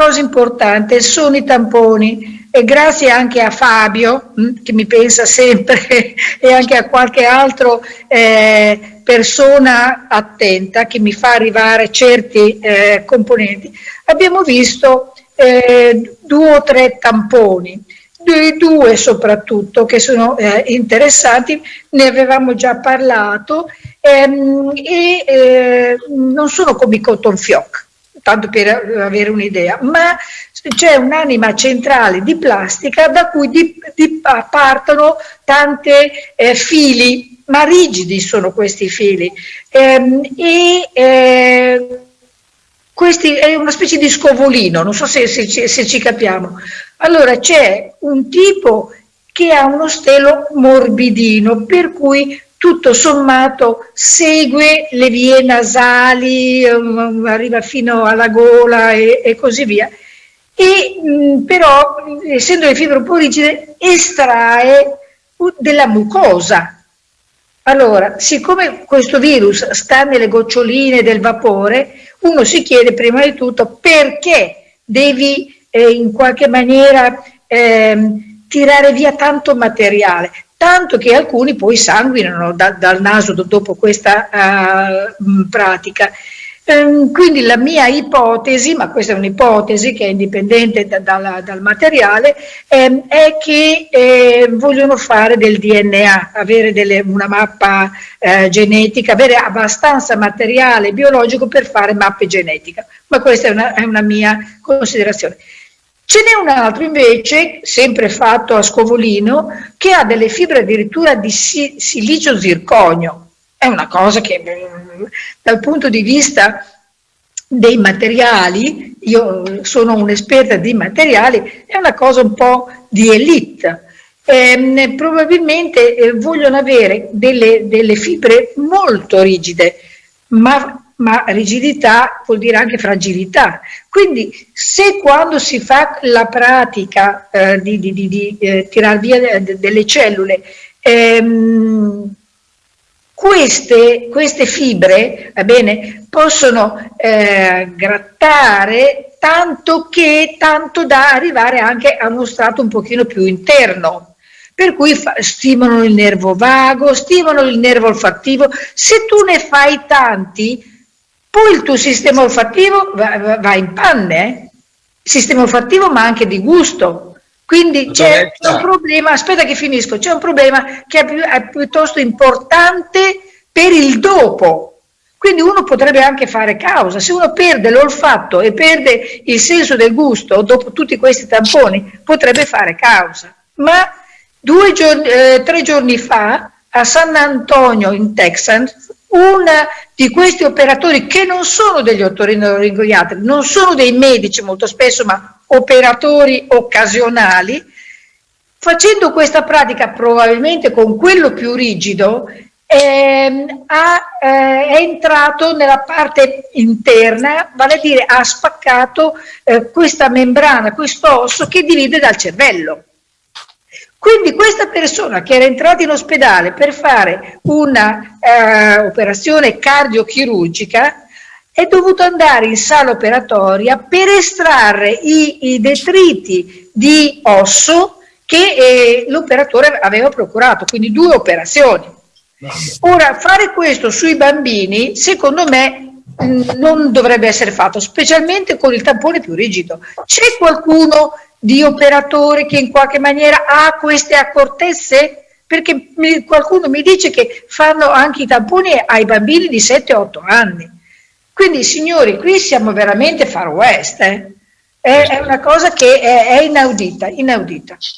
cosa importante sono i tamponi. E grazie anche a Fabio mm, che mi pensa sempre e anche a qualche altro eh, persona attenta che mi fa arrivare certi eh, componenti, abbiamo visto eh, due o tre tamponi due soprattutto che sono eh, interessanti, ne avevamo già parlato ehm, e eh, non sono come i cotton fioc, tanto per avere un'idea, ma c'è un'anima centrale di plastica da cui di, di, partono tante eh, fili, ma rigidi sono questi fili. Ehm, e eh, questi è una specie di scovolino, non so se, se, se ci capiamo. Allora c'è un tipo che ha uno stelo morbidino, per cui tutto sommato segue le vie nasali, um, arriva fino alla gola e, e così via. E mh, però, essendo le fibre un po' rigide, estrae della mucosa. Allora, siccome questo virus sta nelle goccioline del vapore, uno si chiede prima di tutto perché devi eh, in qualche maniera eh, tirare via tanto materiale, tanto che alcuni poi sanguinano da, dal naso dopo questa uh, pratica. Ehm, quindi la mia ipotesi, ma questa è un'ipotesi che è indipendente da, da, dal materiale, ehm, è che eh, vogliono fare del DNA, avere delle, una mappa eh, genetica, avere abbastanza materiale biologico per fare mappe genetiche. Ma questa è una, è una mia considerazione. Ce n'è un altro invece, sempre fatto a Scovolino, che ha delle fibre addirittura di silicio zirconio. È una cosa che mm, dal punto di vista dei materiali, io sono un'esperta di materiali, è una cosa un po' di elite. Eh, probabilmente vogliono avere delle, delle fibre molto rigide, ma ma rigidità vuol dire anche fragilità. Quindi se quando si fa la pratica eh, di, di, di, di eh, tirar via delle cellule, ehm, queste, queste, fibre bene, possono eh, grattare tanto che tanto da arrivare anche a uno strato un pochino più interno per cui stimolano il nervo vago, stimolano il nervo olfattivo. Se tu ne fai tanti, poi il tuo sistema olfattivo va, va, va in panne, eh? sistema olfattivo ma anche di gusto. Quindi c'è un problema, aspetta che finisco, c'è un problema che è, più, è piuttosto importante per il dopo. Quindi uno potrebbe anche fare causa, se uno perde l'olfatto e perde il senso del gusto dopo tutti questi tamponi, potrebbe fare causa. Ma giorni, eh, tre giorni fa a San Antonio in Texas uno di questi operatori che non sono degli otorinolaringoloiatri, non sono dei medici molto spesso, ma operatori occasionali, facendo questa pratica probabilmente con quello più rigido, ehm, ha, eh, è entrato nella parte interna, vale a dire ha spaccato eh, questa membrana, questo osso che divide dal cervello. Quindi questa persona che era entrata in ospedale per fare un'operazione eh, cardiochirurgica è dovuto andare in sala operatoria per estrarre i, i detriti di osso che eh, l'operatore aveva procurato, quindi due operazioni. Ora, fare questo sui bambini, secondo me, mh, non dovrebbe essere fatto, specialmente con il tampone più rigido. C'è qualcuno di operatori che in qualche maniera ha queste accortezze? Perché mi, qualcuno mi dice che fanno anche i tamponi ai bambini di 7-8 anni. Quindi signori, qui siamo veramente far west, eh? è, è, una cosa che è, è inaudita, inaudita.